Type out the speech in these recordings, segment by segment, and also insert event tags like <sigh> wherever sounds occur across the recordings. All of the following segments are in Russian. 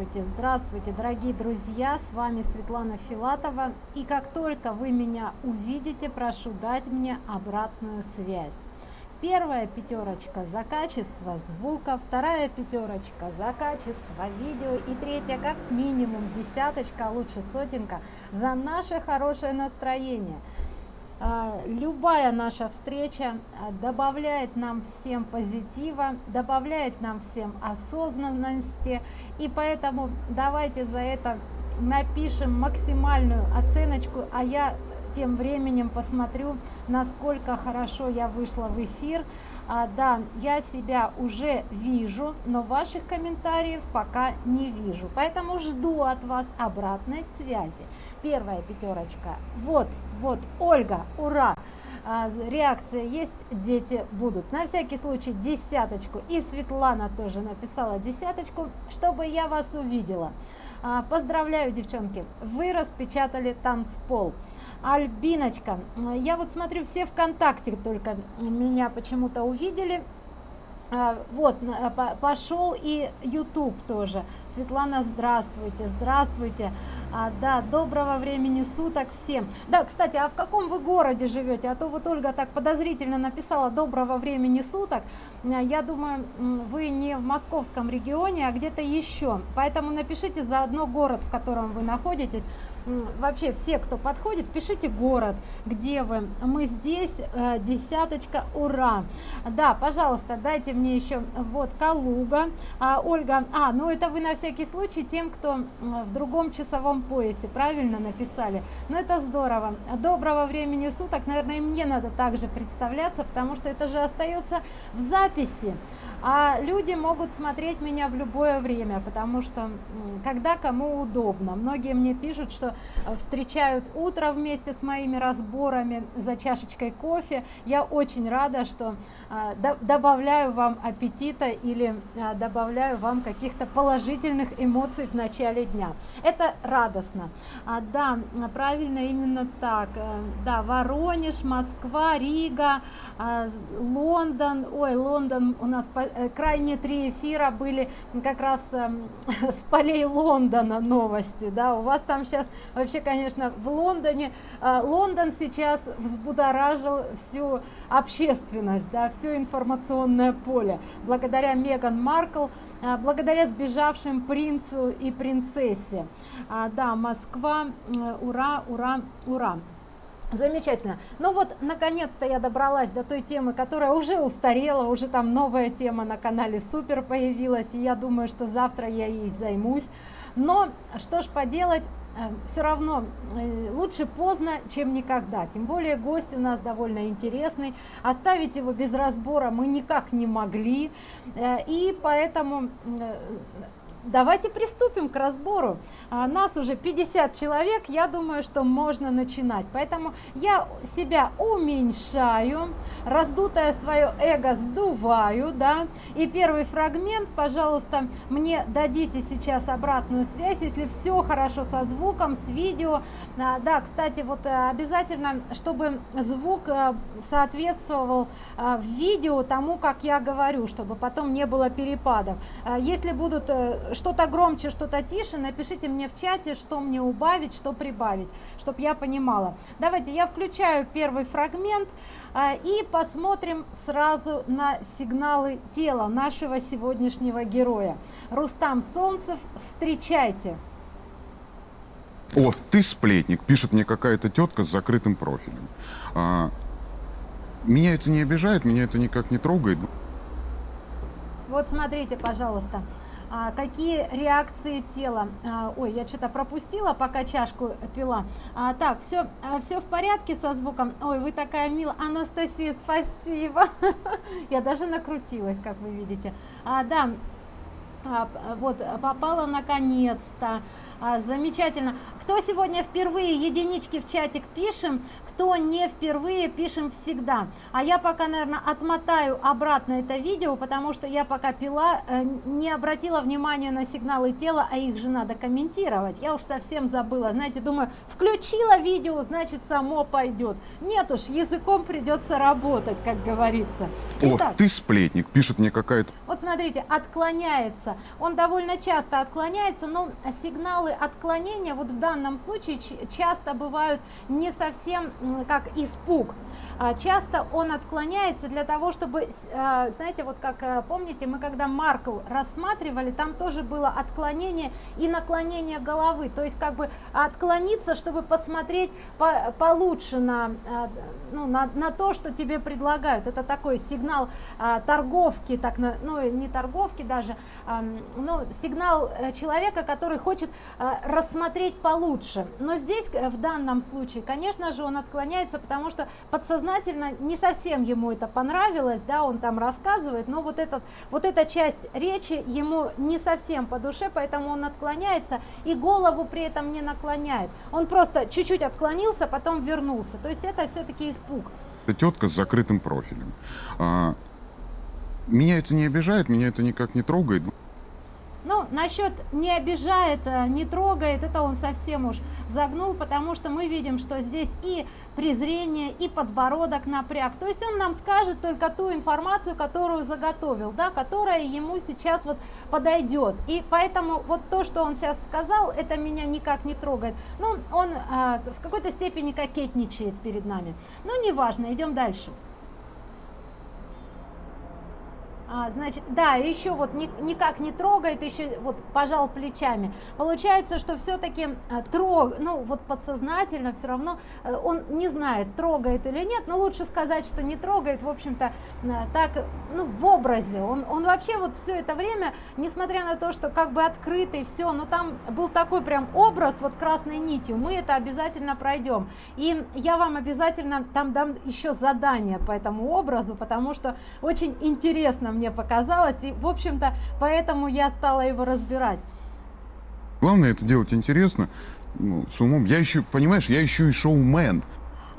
Здравствуйте, здравствуйте, дорогие друзья, с вами Светлана Филатова. И как только вы меня увидите, прошу дать мне обратную связь. Первая пятерочка за качество звука, вторая пятерочка за качество видео и третья как минимум десяточка, а лучше сотенка за наше хорошее настроение. А, любая наша встреча а, добавляет нам всем позитива, добавляет нам всем осознанности, и поэтому давайте за это напишем максимальную оценочку, а я тем временем посмотрю, насколько хорошо я вышла в эфир. А, да, я себя уже вижу, но ваших комментариев пока не вижу. Поэтому жду от вас обратной связи. Первая пятерочка. Вот, вот, Ольга, ура! А, реакция есть, дети будут. На всякий случай десяточку. И Светлана тоже написала десяточку, чтобы я вас увидела. А, поздравляю, девчонки, вы распечатали танцпол. Альбиночка, я вот смотрю, все ВКонтакте только меня почему-то увидели. А, вот, пошел и YouTube тоже. Светлана, здравствуйте, здравствуйте. А, да, доброго времени суток всем. Да, кстати, а в каком вы городе живете? А то вот Ольга так подозрительно написала доброго времени суток. А, я думаю, вы не в московском регионе, а где-то еще. Поэтому напишите заодно город, в котором вы находитесь. Вообще все, кто подходит, пишите город, где вы. Мы здесь, э, десяточка, ура. Да, пожалуйста, дайте мне еще, вот, Калуга. А, Ольга, а, ну это вы на всякий случай тем, кто в другом часовом поясе, правильно написали. Ну это здорово. Доброго времени суток, наверное, и мне надо также представляться, потому что это же остается в записи. А люди могут смотреть меня в любое время, потому что когда кому удобно. Многие мне пишут, что э, встречают утро вместе с моими разборами за чашечкой кофе. Я очень рада, что э, добавляю вам аппетита или э, добавляю вам каких-то положительных эмоций в начале дня. Это радостно. А, да, правильно, именно так. Э, да, Воронеж, Москва, Рига, а, Лондон. Ой, Лондон, у нас э, крайние три эфира были как раз эм, <laughs> с полей Лондона новости. Да, у вас там сейчас вообще, конечно, в Лондоне, э, Лондон сейчас взбудоражил всю общественность, да, все информационное поле. Благодаря Меган Маркл, благодаря сбежавшим принцу и принцессе. А, да, Москва, ура, ура, ура. Замечательно. Ну вот, наконец-то я добралась до той темы, которая уже устарела, уже там новая тема на канале Супер появилась, и я думаю, что завтра я ей займусь. Но что ж поделать, все равно э, лучше поздно, чем никогда. Тем более гость у нас довольно интересный. Оставить его без разбора мы никак не могли. Э, и поэтому давайте приступим к разбору. А, нас уже 50 человек, я думаю, что можно начинать. Поэтому я себя уменьшаю, раздутое свое эго сдуваю, да. И первый фрагмент, пожалуйста, мне дадите сейчас обратную связь, если все хорошо со звуком, с видео. А, да, кстати, вот э, обязательно, чтобы звук э, соответствовал э, видео тому, как я говорю, чтобы потом не было перепадов. А, если будут что-то громче, что-то тише, напишите мне в чате, что мне убавить, что прибавить, чтобы я понимала. Давайте я включаю первый фрагмент а, и посмотрим сразу на сигналы тела нашего сегодняшнего героя. Рустам Солнцев, встречайте. О, ты сплетник, пишет мне какая-то тетка с закрытым профилем. А, меня это не обижает, меня это никак не трогает. Вот смотрите, пожалуйста, какие реакции тела? А, ой я что-то пропустила пока чашку пила. А, так все а, все в порядке со звуком? Ой вы такая милая. Анастасия спасибо. <laughs> Я даже накрутилась как вы видите. А, да а, вот попала наконец-то. А, замечательно. Кто сегодня впервые единички в чатик пишем кто не впервые пишем всегда. А я пока наверное отмотаю обратно это видео потому что я пока пила э, не обратила внимания на сигналы тела а их же надо комментировать. Я уж совсем забыла. Знаете думаю включила видео значит само пойдет. Нет уж языком придется работать как говорится. Итак, О, ты сплетник пишет мне какая-то вот смотрите отклоняется отклоняется. Он довольно часто отклоняется но сигналы отклонения вот в данном случае часто бывают не совсем как испуг. А часто он отклоняется для того чтобы а, знаете вот как э, помните мы когда маркл рассматривали там тоже было отклонение и наклонение головы. То есть как бы отклониться чтобы посмотреть по получше на а, ну, на, на то что тебе предлагают. Это такой сигнал а, торговки так ну не торговки даже ну сигнал э, человека который хочет а, рассмотреть получше. Но здесь э, в данном случае конечно же он отклоняется потому что подсознательно не совсем ему это понравилось да он там рассказывает но вот этот вот эта часть речи ему не совсем по душе поэтому он отклоняется и голову при этом не наклоняет. Он просто чуть-чуть отклонился потом вернулся. То есть это все-таки испуг. Тетка с закрытым профилем. А, меня это не обижает меня это никак не трогает ну, насчет не обижает, э, не трогает, это он совсем уж загнул, потому что мы видим, что здесь и презрение, и подбородок напряг. То есть он нам скажет только ту информацию, которую заготовил, да, которая ему сейчас вот подойдет. И поэтому вот то, что он сейчас сказал, это меня никак не трогает. Ну, он а, в какой-то степени кокетничает перед нами. Но неважно, идем дальше. А, значит, да, еще вот ни, никак не трогает, еще вот пожал плечами. Получается, что все-таки а, трог, ну вот подсознательно все равно а, он не знает, трогает или нет, но лучше сказать, что не трогает, в общем-то, а, так, ну в образе. Он, он вообще вот все это время, несмотря на то, что как бы открытый, все, но там был такой прям образ вот красной нитью, мы это обязательно пройдем. И я вам обязательно там дам еще задание по этому образу, потому что очень интересно мне показалось и в общем-то поэтому я стала его разбирать. Главное это делать интересно ну, с умом. Я еще понимаешь я еще и шоумен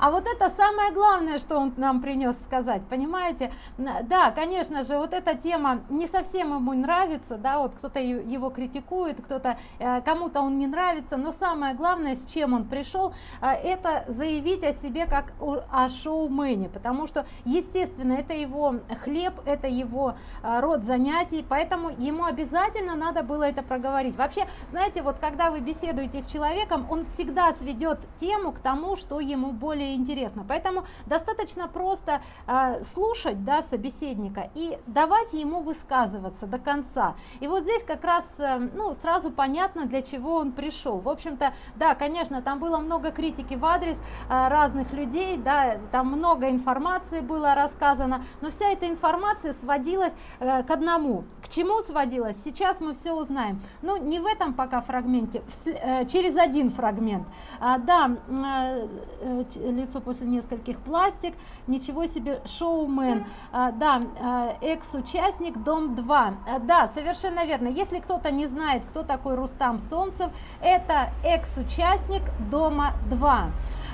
а вот это самое главное, что он нам принес сказать, понимаете? Да, конечно же, вот эта тема не совсем ему нравится, да, вот кто-то его критикует, кто-то, э, кому-то он не нравится, но самое главное, с чем он пришел, э, это заявить о себе как о шоумене, потому что, естественно, это его хлеб, это его э, род занятий, поэтому ему обязательно надо было это проговорить. Вообще, знаете, вот когда вы беседуете с человеком, он всегда сведет тему к тому, что ему более интересно. Поэтому достаточно просто э, слушать да, собеседника и давать ему высказываться до конца. И вот здесь как раз э, ну, сразу понятно, для чего он пришел. В общем-то, да, конечно, там было много критики в адрес э, разных людей, да, там много информации было рассказано, но вся эта информация сводилась э, к одному. К чему сводилась? Сейчас мы все узнаем. Ну, не в этом пока фрагменте, в, э, через один фрагмент. А, да, э, э, лицо после нескольких пластик. Ничего себе шоумен. А, да а, экс-участник дом 2 а, да совершенно верно. Если кто-то не знает кто такой рустам солнцев это экс-участник дома 2 а,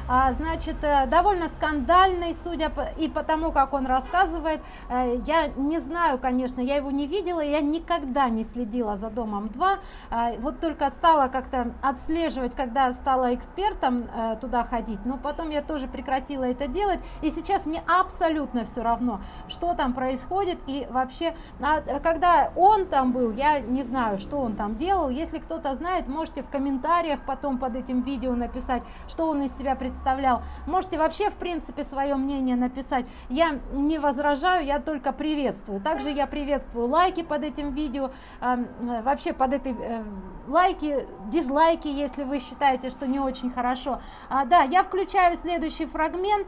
значит, э, довольно скандальный, судя по, и по тому, как он рассказывает. Э, я не знаю, конечно, я его не видела, я никогда не следила за Домом 2. А, вот только стала как-то отслеживать, когда стала экспертом э, туда ходить, но потом я тоже прекратила это делать. И сейчас мне абсолютно все равно, что там происходит. И вообще, а, когда он там был, я не знаю, что он там делал. Если кто-то знает, можете в комментариях потом под этим видео написать, что он из себя представляет представлял. Можете вообще, в принципе, свое мнение написать. Я не возражаю, я только приветствую. Также я приветствую лайки под этим видео, э, вообще под этой э, лайки, дизлайки, если вы считаете, что не очень хорошо. А, да, я включаю следующий фрагмент.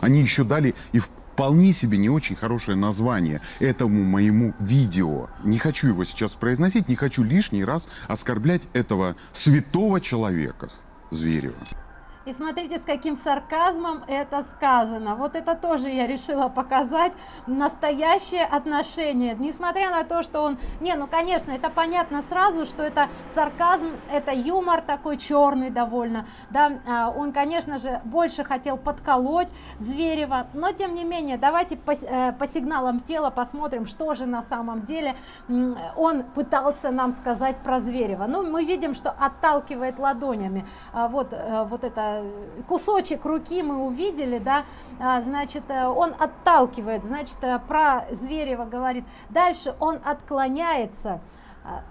Они еще дали и вполне себе не очень хорошее название этому моему видео. Не хочу его сейчас произносить, не хочу лишний раз оскорблять этого святого человека. Зверева. И смотрите, с каким сарказмом это сказано. Вот это тоже я решила показать настоящее отношение. Несмотря на то, что он... Не, ну конечно, это понятно сразу, что это сарказм, это юмор такой черный довольно. Да, а, он, конечно же, больше хотел подколоть Зверева. Но, тем не менее, давайте по, э, по сигналам тела посмотрим, что же на самом деле он пытался нам сказать про Зверева. Ну, мы видим, что отталкивает ладонями. А, вот, э, вот это кусочек руки мы увидели, да, а, значит, э, он отталкивает, значит, э, про Зверева говорит. Дальше он отклоняется. А,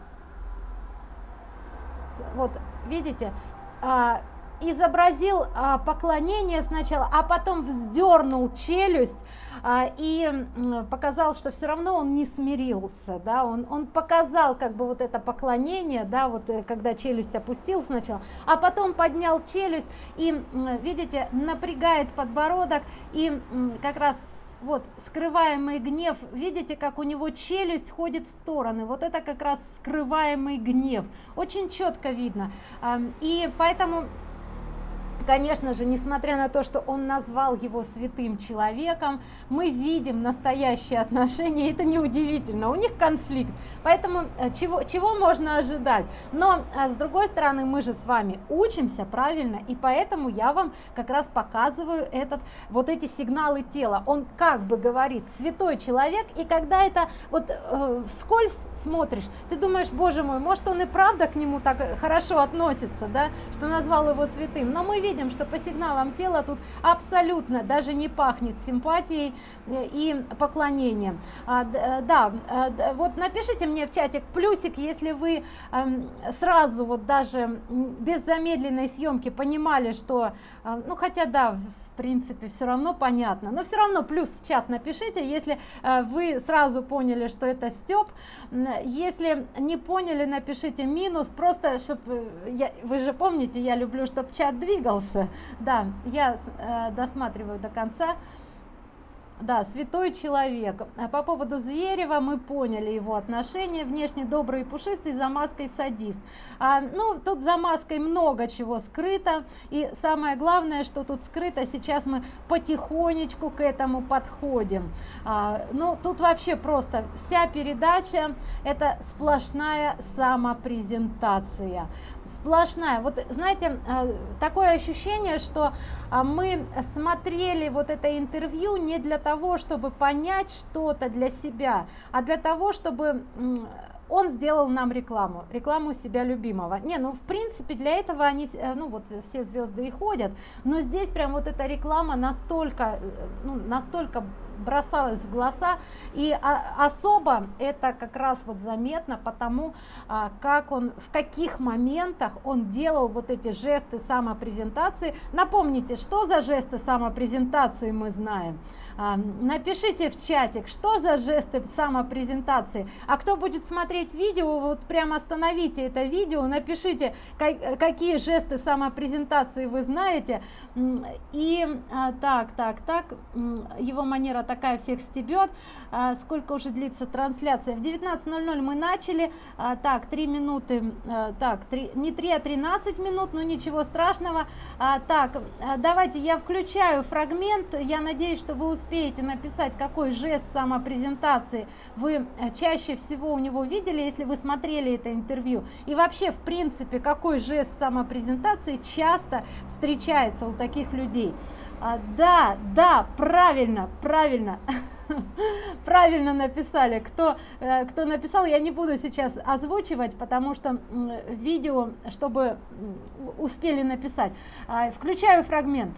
вот, видите, а, изобразил а, поклонение сначала, а потом вздернул челюсть а, и показал, что все равно он не смирился, да, он, он показал как бы вот это поклонение, да, вот э, когда челюсть опустил сначала, а потом поднял челюсть и, видите, напрягает подбородок и как раз вот скрываемый гнев видите как у него челюсть ходит в стороны вот это как раз скрываемый гнев очень четко видно. И поэтому конечно же, несмотря на то, что он назвал его святым человеком, мы видим настоящие отношения, это неудивительно, у них конфликт, поэтому э, чего, чего можно ожидать? Но, а, с другой стороны, мы же с вами учимся, правильно, и поэтому я вам как раз показываю этот, вот эти сигналы тела, он как бы говорит, святой человек, и когда это вот э, вскользь смотришь, ты думаешь, боже мой, может он и правда к нему так хорошо относится, да, что назвал его святым, но мы видим, видим, что по сигналам тела тут абсолютно даже не пахнет симпатией э, и поклонением. А, э, да, э, вот напишите мне в чатик плюсик, если вы эм, сразу вот даже без замедленной съемки понимали, что, ну хотя да, принципе все равно понятно. Но все равно плюс в чат напишите если э, вы сразу поняли что это степ если не поняли напишите минус. Просто чтобы я, вы же помните я люблю чтобы чат двигался. Да я э, досматриваю до конца да, святой человек. А по поводу Зверева мы поняли его отношение. Внешне добрый и пушистый, за маской садист. А, ну, тут за маской много чего скрыто. И самое главное, что тут скрыто, сейчас мы потихонечку к этому подходим. А, ну, тут вообще просто вся передача это сплошная самопрезентация сплошная вот знаете а, такое ощущение что а, мы смотрели вот это интервью не для того чтобы понять что-то для себя а для того чтобы он сделал нам рекламу, рекламу себя любимого. Не, ну в принципе для этого они, э, ну вот все звезды и ходят, но здесь прям вот эта реклама настолько, э, ну, настолько бросалась в глаза. И а, особо это как раз вот заметно потому а, как он в каких моментах он делал вот эти жесты самопрезентации. Напомните что за жесты самопрезентации мы знаем? А, напишите в чатик что за жесты самопрезентации. А кто будет смотреть видео вот прямо остановите это видео напишите как, какие жесты самопрезентации вы знаете. И так так так его манера такая всех стебет. А, сколько уже длится трансляция? В 19.00 мы начали. А, так 3 минуты а, так 3 не 3 а 13 минут но ничего страшного. А, так а, давайте я включаю фрагмент. Я надеюсь что вы успеете написать какой жест самопрезентации вы э, чаще всего у него видели если вы смотрели это интервью. И вообще в принципе какой жест самопрезентации часто встречается у таких людей а, да да правильно правильно. <laughs> Правильно написали. Кто э, кто написал я не буду сейчас озвучивать потому что видео чтобы успели написать. А, включаю фрагмент.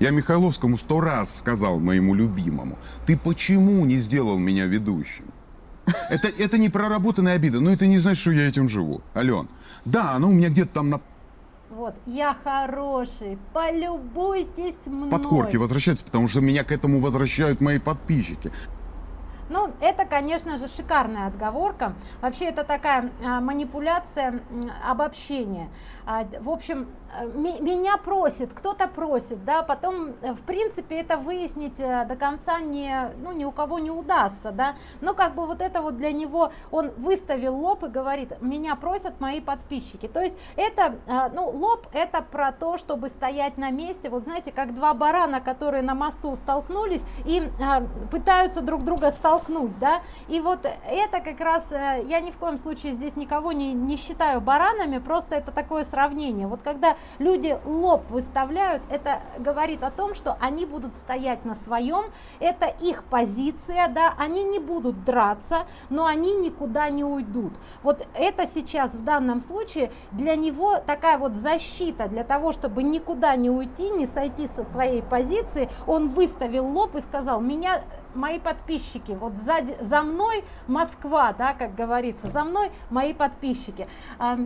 Я Михайловскому сто раз сказал моему любимому, ты почему не сделал меня ведущим? Это, это не проработанная обида, но это не значит, что я этим живу. Ален, да, оно у меня где-то там на вот, я хороший, полюбуйтесь мной. Подкорки возвращаются, потому что меня к этому возвращают мои подписчики. Ну, это, конечно же, шикарная отговорка. Вообще, это такая а, манипуляция, обобщение. А, в общем, а, меня просит, кто-то просит, да, потом, э, в принципе, это выяснить э, до конца не, ну, ни у кого не удастся, да, но как бы вот это вот для него, он выставил лоб и говорит, меня просят мои подписчики. То есть это, а, ну, лоб это про то, чтобы стоять на месте, вот знаете, как два барана, которые на мосту столкнулись и а, пытаются друг друга столкнуть оттолкнуть, да, и вот это как раз, э, я ни в коем случае здесь никого не, не считаю баранами, просто это такое сравнение, вот когда люди лоб выставляют, это говорит о том, что они будут стоять на своем, это их позиция, да, они не будут драться, но они никуда не уйдут, вот это сейчас в данном случае для него такая вот защита, для того, чтобы никуда не уйти, не сойти со своей позиции, он выставил лоб и сказал, меня мои подписчики, вот сзади, за мной Москва, да, как говорится, за мной мои подписчики. А,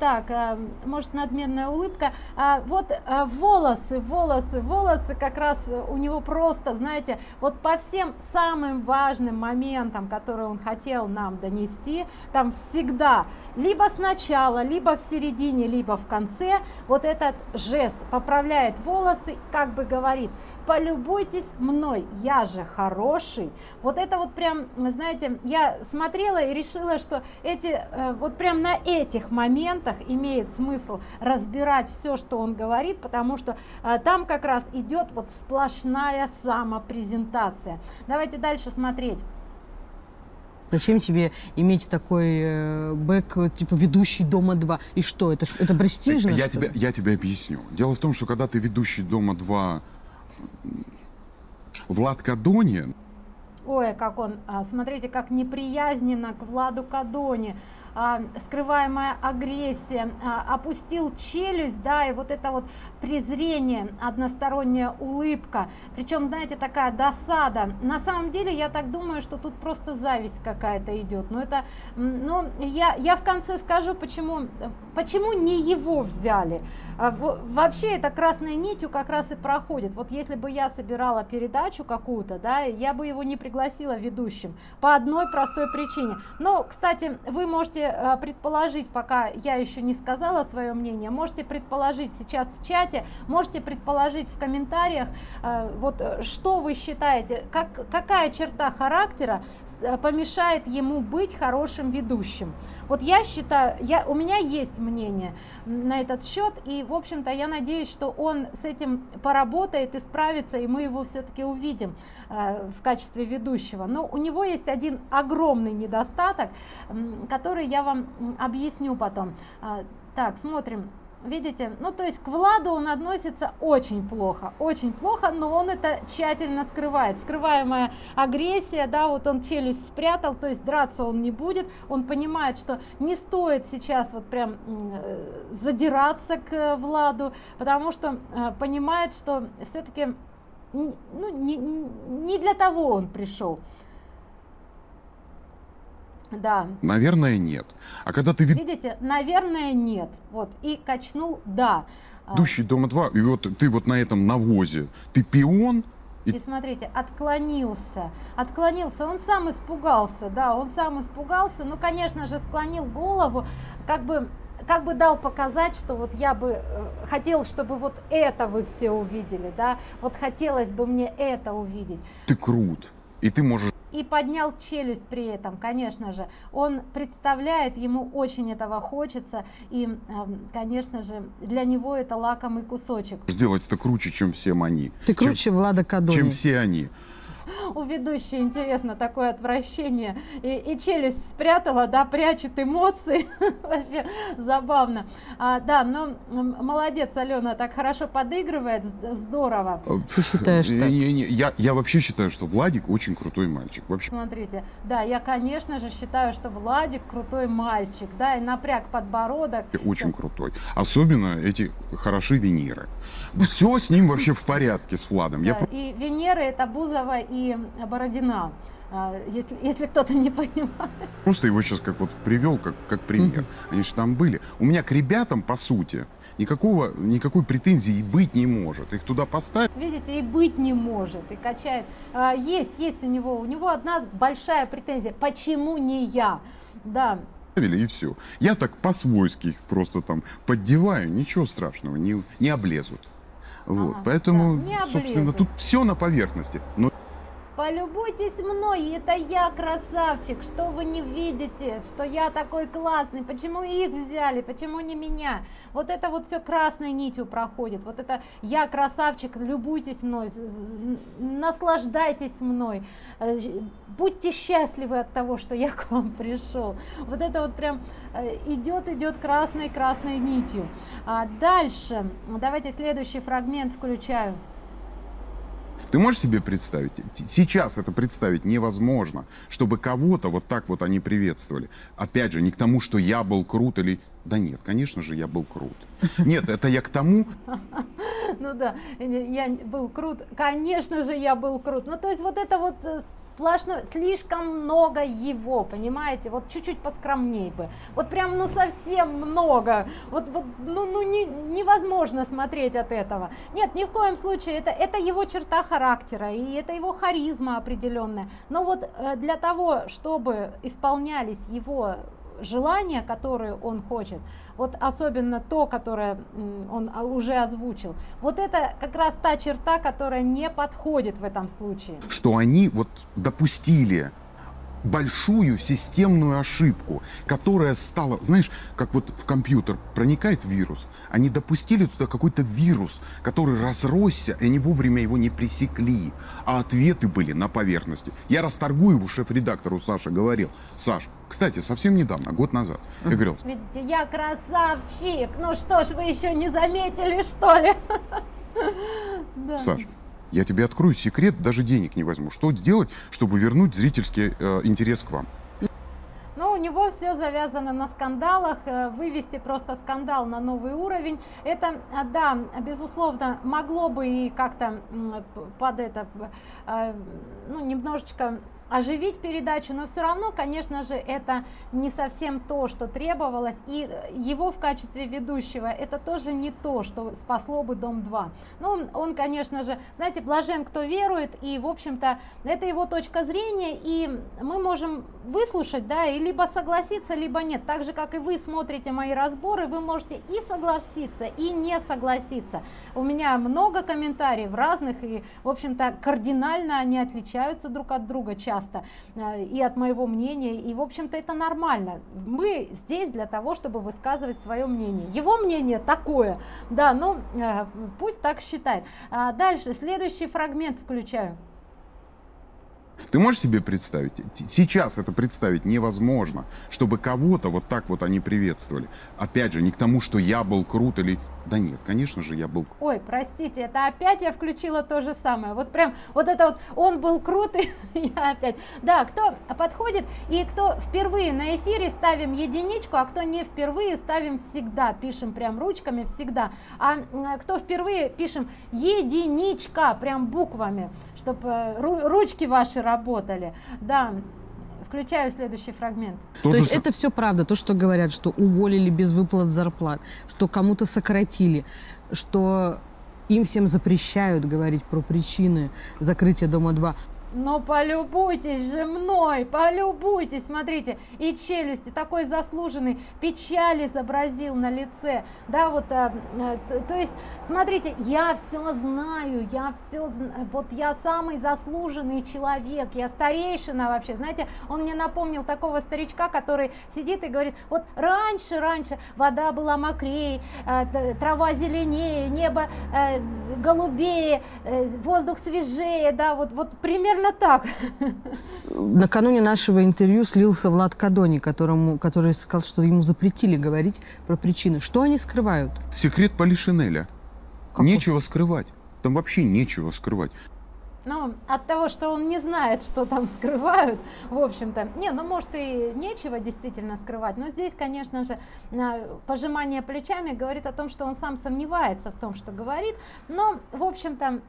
так, а, может надменная улыбка. А, вот а, волосы, волосы, волосы как раз у него просто, знаете, вот по всем самым важным моментам, которые он хотел нам донести, там всегда, либо сначала, либо в середине, либо в конце, вот этот жест поправляет волосы, как бы говорит, полюбуйтесь мной, я же хороший. Вот это вот прям, знаете, я смотрела и решила, что эти, э, вот прям на этих моментах имеет смысл разбирать все, что он говорит, потому что э, там как раз идет вот сплошная самопрезентация. Давайте дальше смотреть. Зачем тебе иметь такой э, бэк, типа ведущий Дома 2? И что, это, это престижно? Я тебе, я тебе объясню. Дело в том, что когда ты ведущий Дома 2 Влад Кадонин. Ой, как он, а, смотрите, как неприязненно к Владу Кадоне а, скрываемая агрессия, а, опустил челюсть, да, и вот это вот презрение, односторонняя улыбка, причем, знаете, такая досада. На самом деле, я так думаю, что тут просто зависть какая-то идет. Но это, ну, я, я в конце скажу, почему, почему не его взяли. А, вообще, это красной нитью как раз и проходит. Вот если бы я собирала передачу какую-то, да, я бы его не пригласила ведущим по одной простой причине. Но, кстати, вы можете Э, предположить, пока я еще не сказала свое мнение, можете предположить сейчас в чате, можете предположить в комментариях, э, вот э, что вы считаете, как, какая черта характера помешает ему быть хорошим ведущим. Вот я считаю, я, у меня есть мнение на этот счет, и, в общем-то, я надеюсь, что он с этим поработает и справится, и мы его все-таки увидим в качестве ведущего. Но у него есть один огромный недостаток, который я вам объясню потом. А, так, смотрим. Видите, ну то есть к Владу он относится очень плохо, очень плохо, но он это тщательно скрывает. Скрываемая агрессия, да, вот он челюсть спрятал, то есть драться он не будет. Он понимает, что не стоит сейчас вот прям э, задираться к Владу, потому что э, понимает, что все-таки ну, не, не для того он пришел. Да. Наверное, нет. А когда ты... Видите, наверное, нет. Вот, и качнул «да». Ведущий Дома-2, и вот ты вот на этом навозе, ты пион, и... и смотрите, отклонился, отклонился, он сам испугался, да, он сам испугался, ну, конечно же, склонил голову, как бы, как бы дал показать, что вот я бы э, хотел, чтобы вот это вы все увидели, да, вот хотелось бы мне это увидеть. Ты крут, и ты можешь и поднял челюсть при этом, конечно же. Он представляет, ему очень этого хочется, и, конечно же, для него это лакомый кусочек. Сделать это круче, чем всем они. Ты круче чем, Влада Кадони. Чем все они у ведущей интересно такое отвращение. И, и челюсть спрятала да прячет эмоции. <laughs> Вообще забавно. А, да ну молодец алена так хорошо подыгрывает здорово. Э, ты <laughs> считаешь так? Не, не, я я вообще считаю что владик очень крутой мальчик вообще. Смотрите да я конечно же считаю что владик крутой мальчик да и напряг подбородок. Очень Сейчас. крутой. Особенно эти хороши венеры. Все с ним вообще в порядке с владом. Да, я и венеры это бузова и Бородина, а, если, если кто-то не понимает. Просто его сейчас как вот привел, как, как пример. Они же там были. У меня к ребятам, по сути, никакого, никакой претензии быть не может. Их туда поставить. Видите, и быть не может, и качает. А, есть, есть у него, у него одна большая претензия. Почему не я? Да, и все. Я так по-свойски их просто там поддеваю, ничего страшного, не, не облезут. Вот, ага, поэтому, да, собственно, тут все на поверхности. Но полюбуйтесь мной, это я красавчик, что вы не видите, что я такой классный, почему их взяли, почему не меня, вот это вот все красной нитью проходит, вот это я красавчик, любуйтесь мной, наслаждайтесь мной, э, будьте счастливы от того, что я к вам пришел, вот это вот прям э, идет, идет красной, красной нитью. А дальше, давайте следующий фрагмент включаю. Ты можешь себе представить? Сейчас это представить невозможно, чтобы кого-то вот так вот они приветствовали. Опять же, не к тому, что я был крут или... Да нет, конечно же, я был крут. <laughs> Нет, это я к тому... Ну да, я был крут. Конечно же, я был крут. Ну то есть вот это вот э, сплошно, слишком много его, понимаете, вот чуть-чуть поскромней бы, вот прям, ну, совсем много, вот, вот ну, ну не, невозможно смотреть от этого. Нет, ни в коем случае, это, это его черта характера, и это его харизма определенная, но вот э, для того, чтобы исполнялись его желания, которые он хочет, вот особенно то, которое он уже озвучил, вот это как раз та черта, которая не подходит в этом случае. Что они вот допустили большую системную ошибку, которая стала, знаешь, как вот в компьютер проникает вирус, они допустили туда какой-то вирус, который разросся, и они вовремя его не пресекли, а ответы были на поверхности. Я Расторгуеву, шеф-редактору Саша, говорил, Саш, кстати, совсем недавно, год назад, я говорил... Видите, я красавчик, ну что ж, вы еще не заметили, что ли? <laughs> Саш, я тебе открою секрет, даже денег не возьму. Что сделать, чтобы вернуть зрительский э, интерес к вам? Ну, у него все завязано на скандалах, э, вывести просто скандал на новый уровень. Это, э, да, безусловно, могло бы и как-то под это, э, ну, немножечко оживить передачу, но все равно, конечно же, это не совсем то, что требовалось, и его в качестве ведущего это тоже не то, что спасло бы Дом-2. Ну, он, конечно же, знаете, блажен, кто верует, и, в общем-то, это его точка зрения, и мы можем выслушать, да, и либо согласиться, либо нет. Так же, как и вы смотрите мои разборы, вы можете и согласиться, и не согласиться. У меня много комментариев разных, и, в общем-то, кардинально они отличаются друг от друга часто часто, э, и от моего мнения, и в общем-то это нормально. Мы здесь для того, чтобы высказывать свое мнение. Его мнение такое, да, ну э, пусть так считает. А дальше, следующий фрагмент включаю. Ты можешь себе представить? Сейчас это представить невозможно, чтобы кого-то вот так вот они приветствовали. Опять же, не к тому, что я был крут или да нет, конечно же, я был... Ой, простите, это опять я включила то же самое. Вот прям, вот это вот, он был крут, <laughs> и я опять... Да, кто подходит, и кто впервые на эфире ставим единичку, а кто не впервые ставим всегда, пишем прям ручками всегда. А кто впервые пишем единичка, прям буквами, чтобы э, ручки ваши работали. Да, Включаю следующий фрагмент. То, то есть это все правда, то, что говорят, что уволили без выплат зарплат, что кому-то сократили, что им всем запрещают говорить про причины закрытия Дома-2. Но полюбуйтесь же мной, полюбуйтесь, смотрите, и челюсти, такой заслуженный, печаль изобразил на лице, да, вот, а, а, то, есть, смотрите, я все знаю, я все, вот я самый заслуженный человек, я старейшина вообще, знаете, он мне напомнил такого старичка, который сидит и говорит, вот раньше, раньше вода была мокрее, а, трава зеленее, небо а, голубее, а, воздух свежее, да, вот, вот примерно примерно так. Накануне нашего интервью слился Влад Кадони, которому, который сказал, что ему запретили говорить про причины. Что они скрывают? Секрет Полишинеля. Нечего скрывать. Там вообще нечего скрывать. Ну, от того, что он не знает, что там скрывают, в общем-то. Не, ну, может, и нечего действительно скрывать. Но здесь, конечно же, пожимание плечами говорит о том, что он сам сомневается в том, что говорит. Но, в общем-то,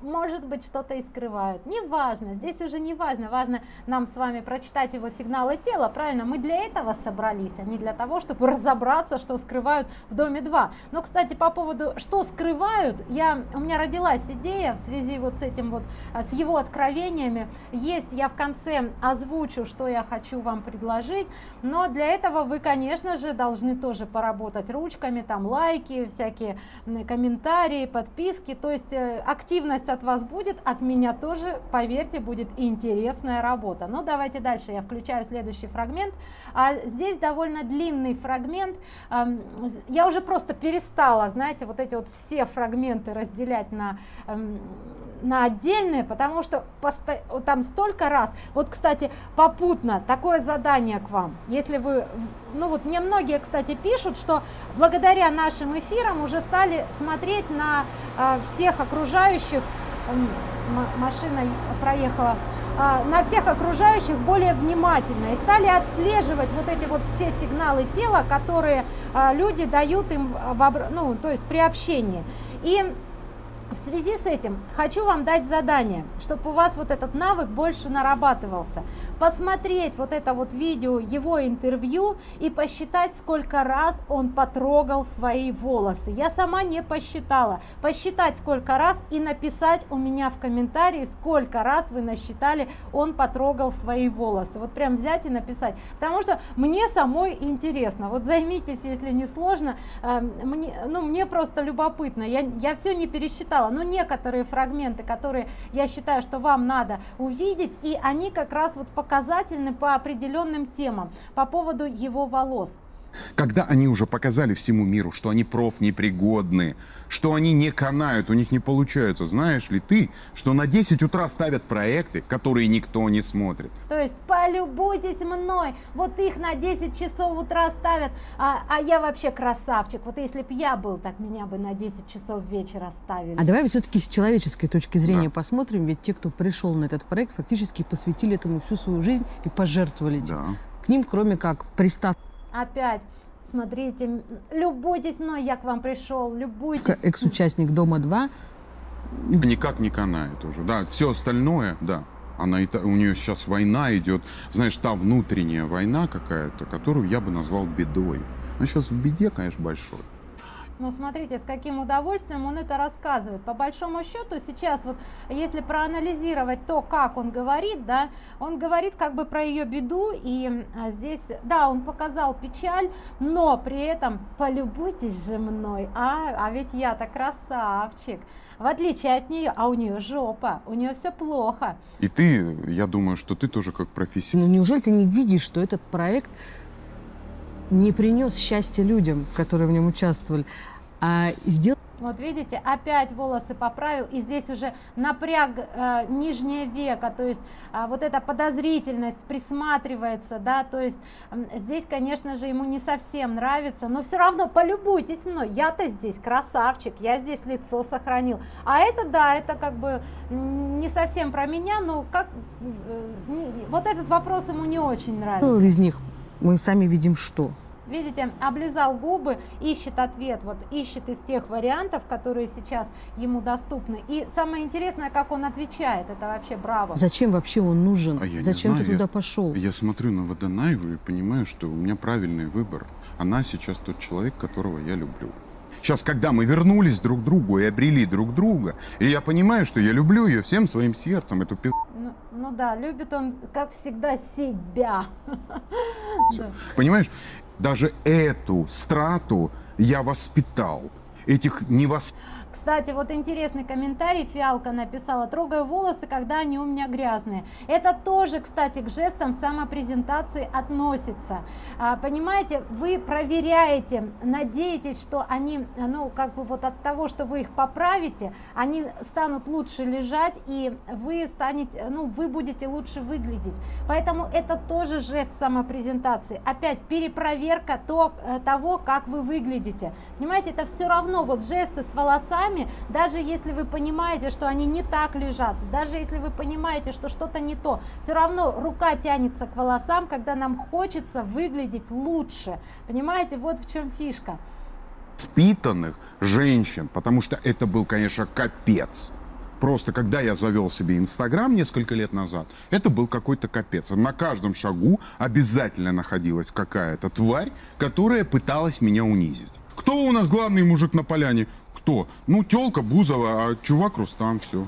может быть, что-то и скрывают. Неважно, здесь уже не важно, важно нам с вами прочитать его сигналы тела, правильно? Мы для этого собрались, а не для того, чтобы разобраться, что скрывают в доме 2. Но, кстати, по поводу, что скрывают, я, у меня родилась идея в связи вот с этим вот, а, с его откровениями. Есть, я в конце озвучу, что я хочу вам предложить, но для этого вы, конечно же, должны тоже поработать ручками, там лайки, всякие комментарии, подписки, то есть э, активность пусть от вас будет, от меня тоже, поверьте, будет интересная работа. Ну, давайте дальше, я включаю следующий фрагмент. А здесь довольно длинный фрагмент. Я уже просто перестала, знаете, вот эти вот все фрагменты разделять на, на отдельные, потому что там столько раз. Вот, кстати, попутно такое задание к вам. Если вы, ну вот мне многие, кстати, пишут, что благодаря нашим эфирам уже стали смотреть на э, всех окружающих, машина проехала, э, на всех окружающих более внимательно. И стали отслеживать вот эти вот все сигналы тела, которые э, люди дают им, в, ну, то есть при общении. И в связи с этим хочу вам дать задание, чтобы у вас вот этот навык больше нарабатывался. Посмотреть вот это вот видео, его интервью и посчитать, сколько раз он потрогал свои волосы. Я сама не посчитала. Посчитать сколько раз и написать у меня в комментарии, сколько раз вы насчитали, он потрогал свои волосы. Вот прям взять и написать. Потому что мне самой интересно. Вот займитесь, если не сложно. Э, мне, ну, мне просто любопытно. Я, я все не пересчитала сказала, но некоторые фрагменты, которые я считаю, что вам надо увидеть, и они как раз вот показательны по определенным темам по поводу его волос. Когда они уже показали всему миру, что они профнепригодны, что они не канают, у них не получается, знаешь ли ты, что на 10 утра ставят проекты, которые никто не смотрит? То есть полюбуйтесь мной, вот их на 10 часов утра ставят, а, а я вообще красавчик. Вот если бы я был, так меня бы на 10 часов вечера ставили. А давай все-таки с человеческой точки зрения да. посмотрим, ведь те, кто пришел на этот проект, фактически посвятили этому всю свою жизнь и пожертвовали. Да. К ним, кроме как пристав Опять, смотрите, любуйтесь мной, я к вам пришел, любуйтесь. Экс-участник Дома-2. Никак не канает уже, да, все остальное, да. Она, у нее сейчас война идет, знаешь, та внутренняя война какая-то, которую я бы назвал бедой. Она сейчас в беде, конечно, большой. Ну, смотрите, с каким удовольствием он это рассказывает. По большому счету, сейчас вот, если проанализировать то, как он говорит, да, он говорит как бы про ее беду, и а, здесь, да, он показал печаль, но при этом полюбуйтесь же мной, а, а ведь я-то красавчик. В отличие от нее, а у нее жопа, у нее все плохо. И ты, я думаю, что ты тоже как профессионал. Ну, неужели ты не видишь, что этот проект не принес счастья людям, которые в нем участвовали, а сделал... Вот видите, опять волосы поправил, и здесь уже напряг э, нижнее веко, то есть э, вот эта подозрительность присматривается, да, то есть э, здесь, конечно же, ему не совсем нравится, но все равно полюбуйтесь мной, я-то здесь красавчик, я здесь лицо сохранил, а это, да, это как бы не совсем про меня, но как, э, не, вот этот вопрос ему не очень нравится. Из них мы сами видим что. Видите, облизал губы, ищет ответ, вот ищет из тех вариантов, которые сейчас ему доступны. И самое интересное, как он отвечает, это вообще браво. Зачем вообще он нужен? А я Зачем ты туда я, пошел? Я смотрю на Водонаеву и понимаю, что у меня правильный выбор. Она сейчас тот человек, которого я люблю. Сейчас, когда мы вернулись друг к другу и обрели друг друга, и я понимаю, что я люблю ее всем своим сердцем, эту пизду. Ну, ну да, любит он, как всегда, себя. <laughs> Понимаешь? Даже эту страту я воспитал. Этих невоспитанных кстати, вот интересный комментарий Фиалка написала. Трогаю волосы, когда они у меня грязные. Это тоже, кстати, к жестам самопрезентации относится. А, понимаете, вы проверяете, надеетесь, что они, ну, как бы вот от того, что вы их поправите, они станут лучше лежать, и вы станете, ну, вы будете лучше выглядеть. Поэтому это тоже жест самопрезентации. Опять перепроверка то, э, того, как вы выглядите. Понимаете, это все равно, вот жесты с волосами, руками, даже если вы понимаете, что они не так лежат, даже если вы понимаете, что что-то не то, все равно рука тянется к волосам, когда нам хочется выглядеть лучше. Понимаете, вот в чем фишка. Воспитанных женщин, потому что это был, конечно, капец. Просто когда я завел себе Инстаграм несколько лет назад, это был какой-то капец. На каждом шагу обязательно находилась какая-то тварь, которая пыталась меня унизить. Кто у нас главный мужик на поляне? Кто? Ну, телка Бузова, а чувак Рустам, все.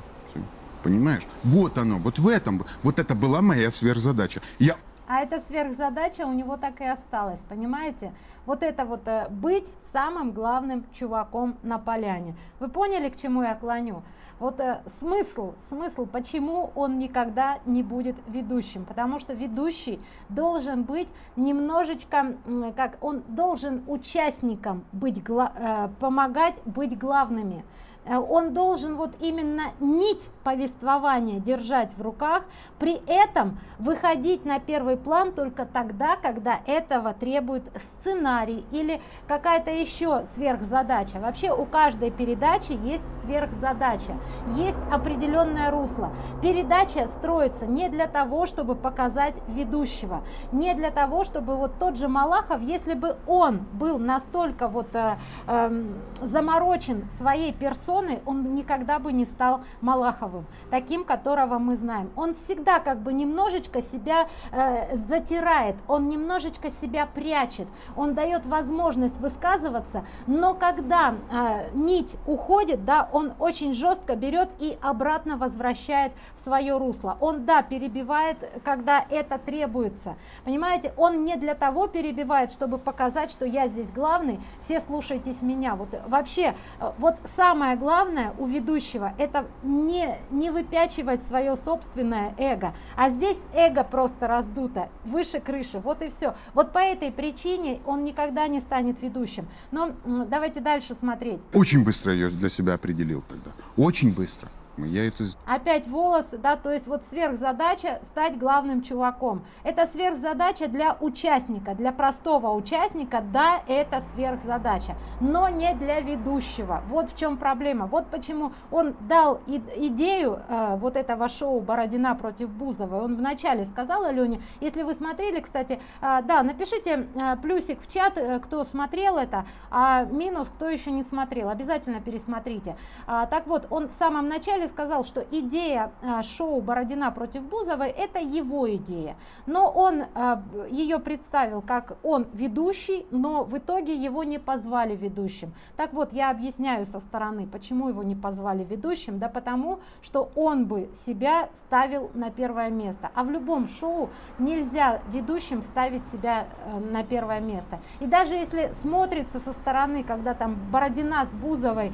Понимаешь? Вот оно, вот в этом, вот это была моя сверхзадача. Я а эта сверхзадача у него так и осталась, понимаете? Вот это вот э, быть самым главным чуваком на поляне. Вы поняли, к чему я клоню? Вот э, смысл, смысл, почему он никогда не будет ведущим? Потому что ведущий должен быть немножечко, как он должен участникам быть, э, помогать быть главными. Э, он должен вот именно нить повествования держать в руках, при этом выходить на первый план только тогда, когда этого требует сценарий или какая-то еще сверхзадача. Вообще у каждой передачи есть сверхзадача, есть определенное русло. Передача строится не для того, чтобы показать ведущего, не для того, чтобы вот тот же Малахов, если бы он был настолько вот э, э, заморочен своей персоной, персоной, он никогда бы не стал Малаховым, таким, которого мы знаем. Он всегда как бы немножечко себя э, затирает, он немножечко себя прячет, он дает возможность высказываться, но когда э, нить уходит, да, он очень жестко берет и обратно возвращает в свое русло. Он, да, перебивает, когда это требуется. Понимаете, он не для того перебивает, чтобы показать, что я здесь главный, все слушайтесь меня. Вот вообще, э, вот самое главное у ведущего это не, не выпячивать свое собственное эго, а здесь эго просто раздуто, выше крыши, вот и все. Вот по этой причине он никогда не станет ведущим. Но давайте дальше смотреть. Очень быстро я для себя определил тогда, очень быстро я это... Опять волосы, да, то есть вот сверхзадача стать главным чуваком. Это сверхзадача для участника, для простого участника, да, это сверхзадача, но не для ведущего. Вот в чем проблема. Вот почему он дал идею э, вот этого шоу Бородина против Бузовой. Он вначале сказал Алене, если вы смотрели, кстати, э, да, напишите э, плюсик в чат, э, кто смотрел это, а минус, кто еще не смотрел. Обязательно пересмотрите. А, так вот, он в самом начале сказал, что идея а, шоу Бородина против Бузовой это его идея, но он а, ее представил как он ведущий, но в итоге его не позвали ведущим. Так вот, я объясняю со стороны, почему его не позвали ведущим, да потому, что он бы себя ставил на первое место, а в любом шоу нельзя ведущим ставить себя э, на первое место. И даже если смотрится со стороны, когда там Бородина с Бузовой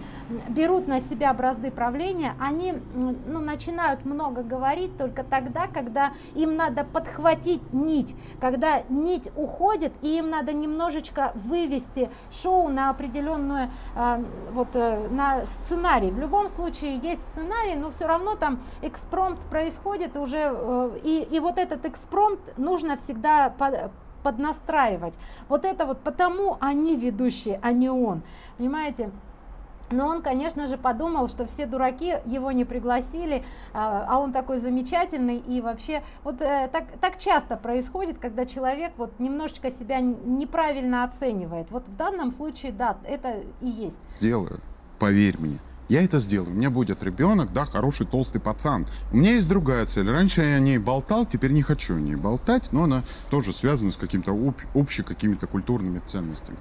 берут на себя бразды правления, они они ну, начинают много говорить только тогда, когда им надо подхватить нить, когда нить уходит, и им надо немножечко вывести шоу на определенную, э, вот, э, на сценарий. В любом случае есть сценарий, но все равно там экспромт происходит уже, э, и, и вот этот экспромт нужно всегда под, поднастраивать. Вот это вот потому они ведущие, а не он. Понимаете? Но он, конечно же, подумал, что все дураки его не пригласили, а, а он такой замечательный. И вообще, вот э, так, так часто происходит, когда человек вот немножечко себя неправильно оценивает. Вот в данном случае, да, это и есть. Делаю, поверь мне. Я это сделаю. У меня будет ребенок, да, хороший толстый пацан. У меня есть другая цель. Раньше я о ней болтал, теперь не хочу о ней болтать, но она тоже связана с каким-то об, общими какими-то культурными ценностями.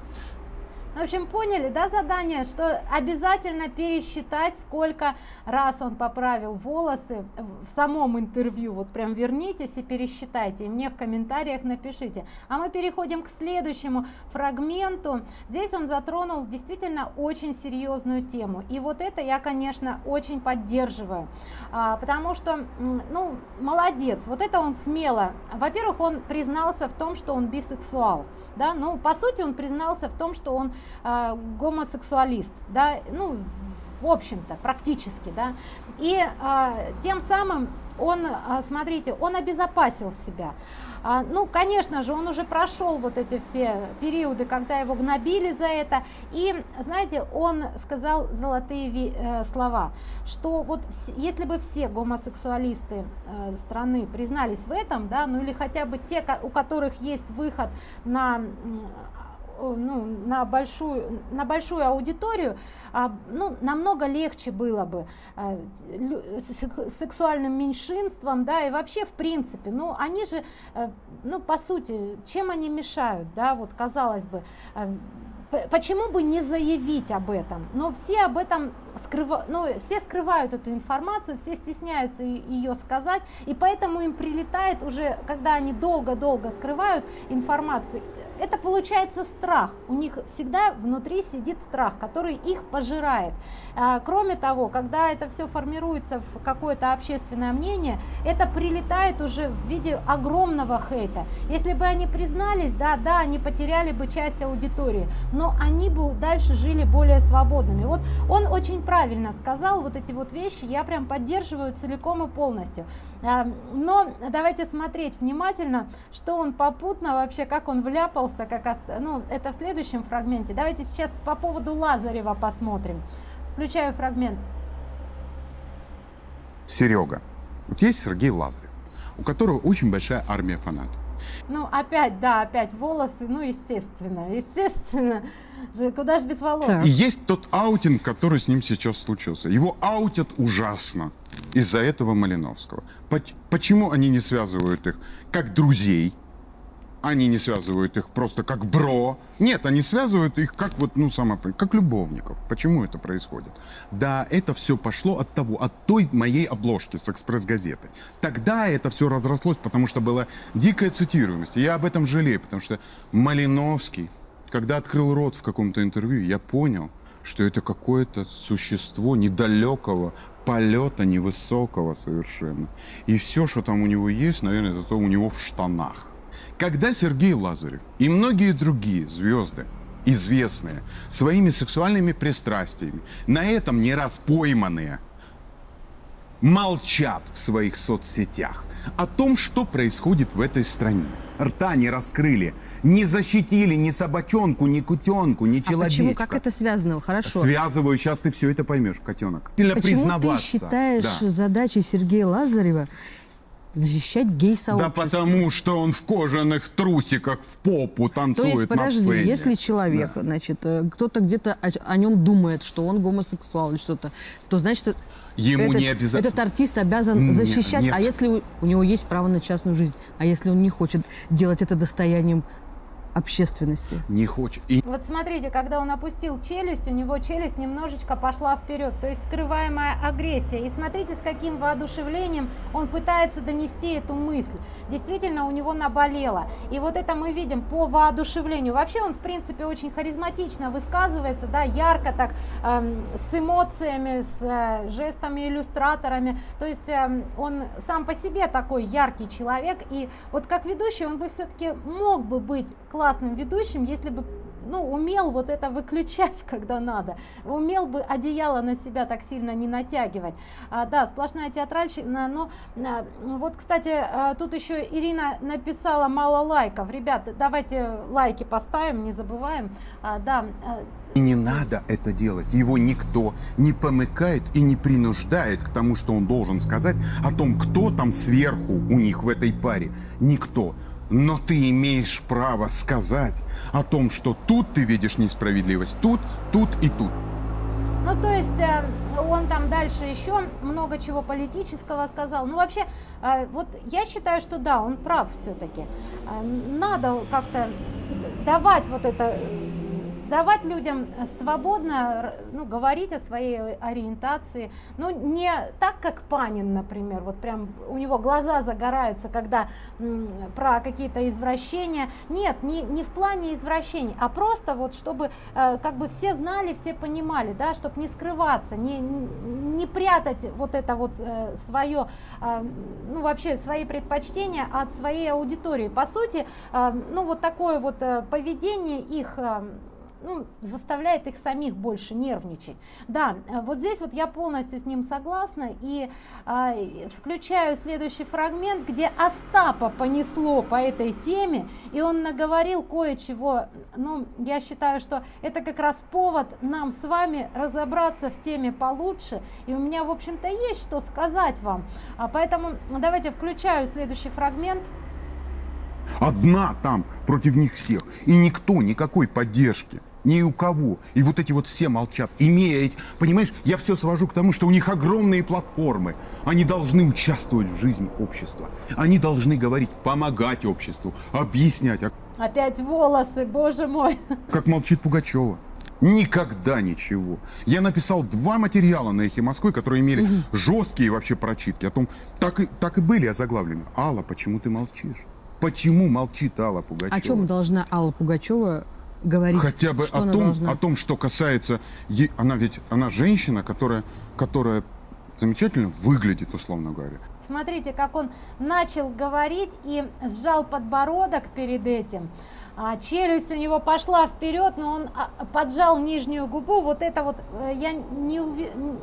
В общем, поняли, да, задание, что обязательно пересчитать, сколько раз он поправил волосы в самом интервью. Вот прям вернитесь и пересчитайте, и мне в комментариях напишите. А мы переходим к следующему фрагменту. Здесь он затронул действительно очень серьезную тему. И вот это я, конечно, очень поддерживаю, а, потому что, ну, молодец. Вот это он смело. Во-первых, он признался в том, что он бисексуал, да, ну, по сути, он признался в том, что он э, гомосексуалист, да, ну, в общем-то, практически, да, и э, тем самым он, э, смотрите, он обезопасил себя. А, ну, конечно же, он уже прошел вот эти все периоды, когда его гнобили за это, и, знаете, он сказал золотые э, слова, что вот если бы все гомосексуалисты э, страны признались в этом, да, ну или хотя бы те, у которых есть выход на ну, на, большую, на большую аудиторию, а, ну, намного легче было бы а, сексуальным меньшинствам, да, и вообще в принципе, ну, они же, э, ну, по сути, чем они мешают, да, вот казалось бы, почему бы не заявить об этом? Но все об этом скрывают, ну, все скрывают эту информацию, все стесняются ее сказать, и поэтому им прилетает уже, когда они долго-долго скрывают информацию, это получается страх. У них всегда внутри сидит страх, который их пожирает. А, кроме того, когда это все формируется в какое-то общественное мнение, это прилетает уже в виде огромного хейта. Если бы они признались, да, да, они потеряли бы часть аудитории, но они бы дальше жили более свободными. Вот он очень правильно сказал вот эти вот вещи, я прям поддерживаю целиком и полностью. А, но давайте смотреть внимательно, что он попутно вообще, как он вляпал вляпался, как, ну, это в следующем фрагменте. Давайте сейчас по поводу Лазарева посмотрим. Включаю фрагмент. Серега. Вот есть Сергей Лазарев, у которого очень большая армия фанатов. Ну, опять, да, опять волосы, ну, естественно, естественно. Куда же без волос? И есть тот аутинг, который с ним сейчас случился. Его аутят ужасно из-за этого Малиновского. Почему они не связывают их как друзей, они не связывают их просто как бро. Нет, они связывают их как вот, ну, само, как любовников. Почему это происходит? Да, это все пошло от того, от той моей обложки с экспресс-газетой. Тогда это все разрослось, потому что была дикая цитируемость. Я об этом жалею, потому что Малиновский, когда открыл рот в каком-то интервью, я понял, что это какое-то существо недалекого полета, невысокого совершенно. И все, что там у него есть, наверное, это то у него в штанах. Когда Сергей Лазарев и многие другие звезды, известные своими сексуальными пристрастиями, на этом не раз пойманные, молчат в своих соцсетях о том, что происходит в этой стране. Рта не раскрыли, не защитили ни собачонку, ни кутенку, ни человечка. А почему? Как это связано? Хорошо. Связываю, сейчас ты все это поймешь, котенок. Почему ты считаешь да. задачей Сергея Лазарева защищать гей-сообщество. Да потому что он в кожаных трусиках в попу танцует То есть, подожди, на сцене. если человек, да. значит, э, кто-то где-то о, о нем думает, что он гомосексуал или что-то, то значит, Ему этот, не обязательно. Этот артист обязан защищать. Нет. А если у, у него есть право на частную жизнь, а если он не хочет делать это достоянием общественности. Не хочет. И... Вот смотрите, когда он опустил челюсть, у него челюсть немножечко пошла вперед, то есть скрываемая агрессия. И смотрите, с каким воодушевлением он пытается донести эту мысль. Действительно, у него наболело. И вот это мы видим по воодушевлению. Вообще он, в принципе, очень харизматично высказывается, да, ярко так, эм, с эмоциями, с э, жестами, иллюстраторами. То есть э, он сам по себе такой яркий человек. И вот как ведущий он бы все-таки мог бы быть классным классным ведущим, если бы ну, умел вот это выключать, <laughs> когда надо, умел бы одеяло на себя так сильно не натягивать. А, да, сплошная театральщина, но а, вот, кстати, а, тут еще Ирина написала мало лайков. Ребята, давайте лайки поставим, не забываем. А, да, а, и не надо это делать. Его никто не помыкает и не принуждает к тому, что он должен сказать о том, кто там сверху у них в этой паре. Никто. Но ты имеешь право сказать о том, что тут ты видишь несправедливость, тут, тут и тут. Ну, то есть э, он там дальше еще много чего политического сказал. Ну, вообще, э, вот я считаю, что да, он прав все-таки. Э, надо как-то давать вот это давать людям свободно ну, говорить о своей ориентации, ну не так, как Панин, например, вот прям у него глаза загораются, когда про какие-то извращения, нет, не, не в плане извращений, а просто вот чтобы э, как бы все знали, все понимали, да, чтобы не скрываться, не, не прятать вот это вот э, свое, э, ну вообще свои предпочтения от своей аудитории. По сути, ну вот такое вот поведение их ну, заставляет их самих больше нервничать. Да, э, вот здесь вот я полностью с ним согласна и э, включаю следующий фрагмент, где Остапа понесло по этой теме, и он наговорил кое-чего. Ну, я считаю, что это как раз повод нам с вами разобраться в теме получше, и у меня, в общем-то, есть что сказать вам. А поэтому давайте включаю следующий фрагмент. Одна там против них всех. И никто, никакой поддержки. Ни у кого. И вот эти вот все молчат. Имея эти... Понимаешь, я все свожу к тому, что у них огромные платформы. Они должны участвовать в жизни общества. Они должны говорить, помогать обществу, объяснять. А Опять волосы, боже мой. как молчит Пугачева. Никогда ничего. Я написал два материала на «Эхе Москвы», которые имели жесткие вообще прочитки. О том, так и, так и были озаглавлены. Алла, почему ты молчишь? Почему молчит Алла Пугачева? О чем должна Алла Пугачева говорить? Хотя бы Что о том, должна? о том, что касается... ей- она ведь, она женщина, которая, которая замечательно выглядит, условно говоря. Смотрите, как он начал говорить и сжал подбородок перед этим. А, челюсть у него пошла вперед, но он а, поджал нижнюю губу. Вот это вот э, я не, н-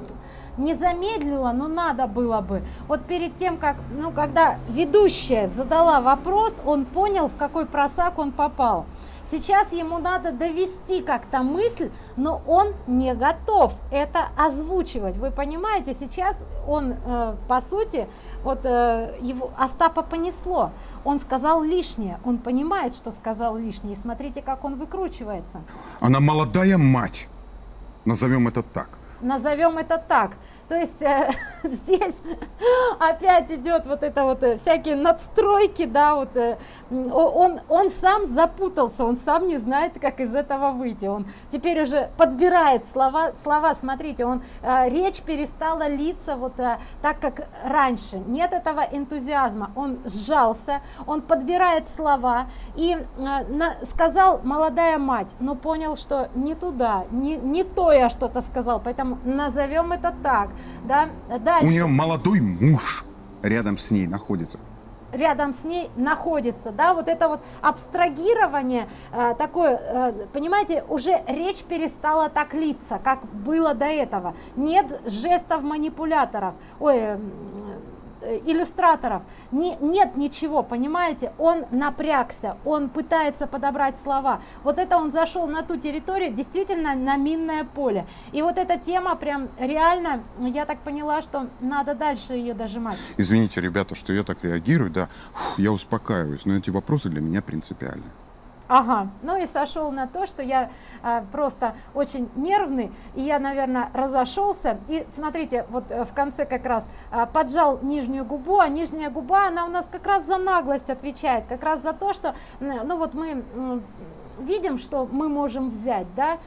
не замедлила, но надо было бы. Вот перед тем, как, ну, когда ведущая задала вопрос, он понял, в какой просак он попал. Сейчас ему надо довести как-то мысль, но он не готов это озвучивать. Вы понимаете, сейчас он, э, по сути, вот э, его Остапа понесло. Он сказал лишнее, он понимает, что сказал лишнее. И смотрите, как он выкручивается. Она молодая мать. Назовем это так. Назовем это так. То есть э, <laughs> здесь опять идет вот это вот э, всякие надстройки, да, вот э, он, он сам запутался, он сам не знает, как из этого выйти. Он теперь уже подбирает слова, слова, смотрите, он, э, речь перестала литься вот э, так, как раньше. Нет этого энтузиазма. Он сжался, он подбирает слова и э, на- сказал молодая мать, но понял, что не туда, не, не то я что-то сказал, поэтому назовем это так. Да? Дальше У нее молодой муж рядом с ней находится. рядом с ней находится, да, вот это вот абстрагирование э, такое, э, понимаете, уже речь перестала так литься, как было до этого. Нет жестов манипуляторов, ой, э, иллюстраторов, Не- нет ничего, понимаете, он напрягся, он пытается подобрать слова. Вот это он зашел на ту территорию, действительно на минное поле. И вот эта тема прям реально, я так поняла, что надо дальше ее дожимать. Извините, ребята, что я так реагирую, да, Фух, я успокаиваюсь, но эти вопросы для меня принципиальны. Ага, ну и сошел на то, что я а, просто очень нервный, и я, наверное, разошелся. И смотрите, вот э, в конце как раз а, поджал нижнюю губу, а нижняя губа, она у нас как раз за наглость отвечает, как раз за то, что, ну вот мы видим, что мы можем взять, да,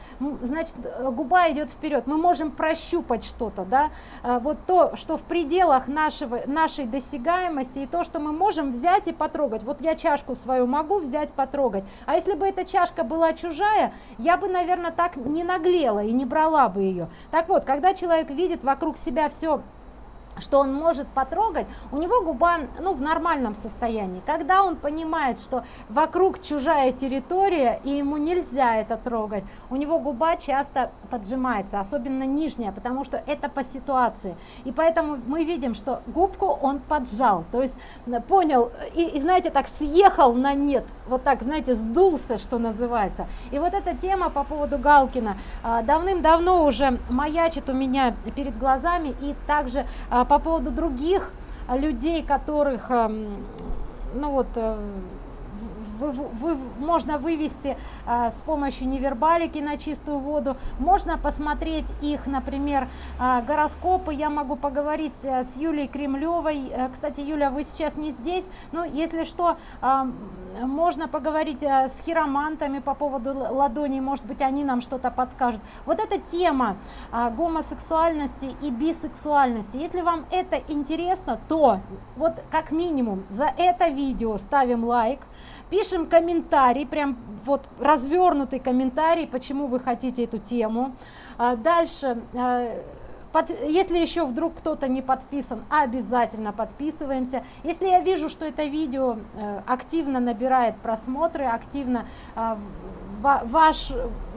значит, э, губа идет вперед, мы можем прощупать что-то, да, А, вот то, что в пределах нашего, нашей досягаемости, и то, что мы можем взять и потрогать. Вот я чашку свою могу взять, потрогать, а если бы эта чашка была чужая, я бы, наверное, так не наглела и не брала бы ее. Так вот, когда человек видит вокруг себя все что он может потрогать, у него губа ну, в нормальном состоянии. Когда он понимает, что вокруг чужая территория, и ему нельзя это трогать, у него губа часто поджимается, особенно нижняя, потому что это по ситуации. И поэтому мы видим, что губку он поджал, то есть э, понял, и, и знаете, так съехал на нет, вот так, знаете, сдулся, что называется. И вот эта тема по поводу Галкина а, давным-давно уже маячит у меня перед глазами, и также а, по поводу других а, людей, которых, ам, ну вот, э, вы- вы- можно вывести а, с помощью невербалики на чистую воду, можно посмотреть их, например, а, гороскопы, я могу поговорить э, с Юлей Кремлевой, Э, кстати, Юля, вы сейчас не здесь, но если что, а, можно поговорить э, с хиромантами по поводу ладоней, может быть, они нам что-то подскажут. Вот эта тема гомосексуальности и бисексуальности, если вам это интересно, то вот как минимум за это видео ставим лайк, пишем комментарий, прям вот развернутый комментарий, почему вы хотите эту тему. А, Дальше, э, под- если еще вдруг кто-то не подписан, обязательно подписываемся. Если я вижу, что это видео э, активно набирает просмотры, активно а, ваш,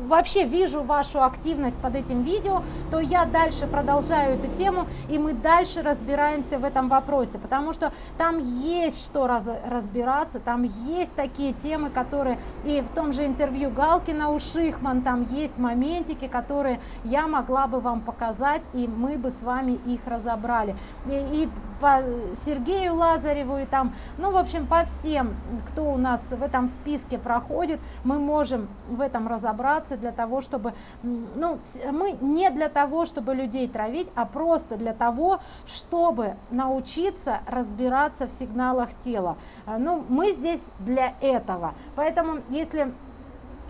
вообще вижу вашу активность под этим видео, то я дальше продолжаю эту тему, и мы дальше разбираемся в этом вопросе, потому что там есть что раз- разбираться, там есть такие темы, которые и в том же интервью Галкина у Шихман, там есть моментики, которые я могла бы вам показать, и мы бы с вами их разобрали. И, и по Сергею Лазареву и там, ну, в общем, по всем, кто у нас в этом списке проходит, мы можем в этом разобраться для того, чтобы, ну, мы не для того, чтобы людей травить, а просто для того, чтобы научиться разбираться в сигналах тела. А, ну, мы здесь для этого. Поэтому, если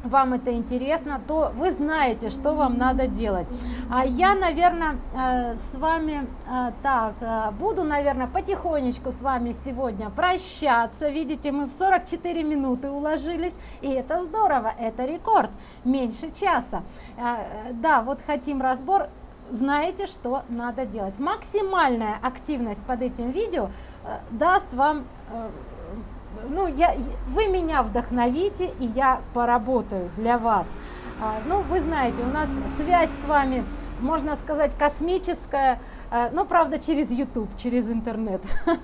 вам это интересно, то вы знаете, что вам надо делать. А я, наверное, э, с вами э, так, э, буду, наверное, потихонечку с вами сегодня прощаться. Видите, мы в 44 минуты уложились, и это здорово, это рекорд, меньше часа. Да, вот хотим разбор, знаете, что надо делать. Максимальная активность под этим видео даст вам ну, я, вы меня вдохновите, и я поработаю для вас. А, ну, вы знаете, у нас связь с вами, можно сказать, космическая, а, но, правда, через YouTube, через интернет. <laughs>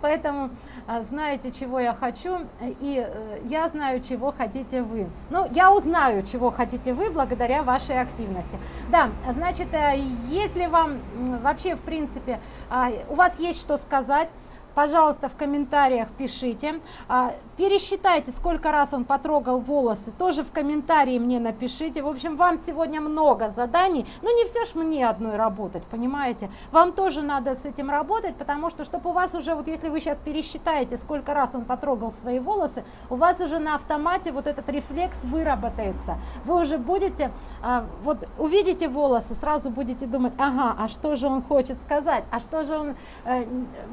Поэтому а, знаете, чего я хочу, и э, я знаю, чего хотите вы. Ну, я узнаю, чего хотите вы, благодаря вашей активности. Да, значит, э, если вам вообще, в принципе, у вас есть что сказать, пожалуйста, в комментариях пишите. А, пересчитайте, сколько раз он потрогал волосы, тоже в комментарии мне напишите. В общем, вам сегодня много заданий, но ну, не все ж мне одной работать, понимаете? Вам тоже надо с этим работать, потому что, чтобы у вас уже, вот если вы сейчас пересчитаете, сколько раз он потрогал свои волосы, у вас уже на автомате вот этот рефлекс выработается. Вы уже будете, а, вот увидите волосы, сразу будете думать, ага, а что же он хочет сказать, а что же он э,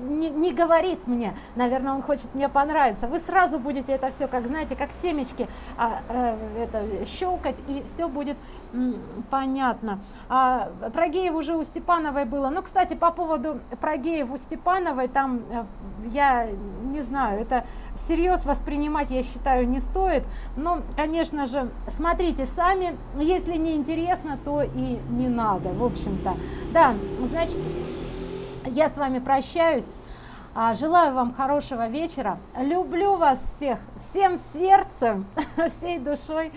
не, говорит, говорит мне, наверное, он хочет мне понравиться. Вы сразу будете это все, как знаете, как семечки а, э, это, щелкать, и все будет м, понятно. А, про геев уже у Степановой было. Ну, кстати, по поводу про геев у Степановой, там, э, я не знаю, это всерьез воспринимать, я считаю, не стоит. Но, конечно же, смотрите сами. Если не интересно, то и не надо, в общем-то. Да, значит, я с вами прощаюсь. А, желаю вам хорошего вечера. Люблю вас всех, всем сердцем, <laughs> всей душой.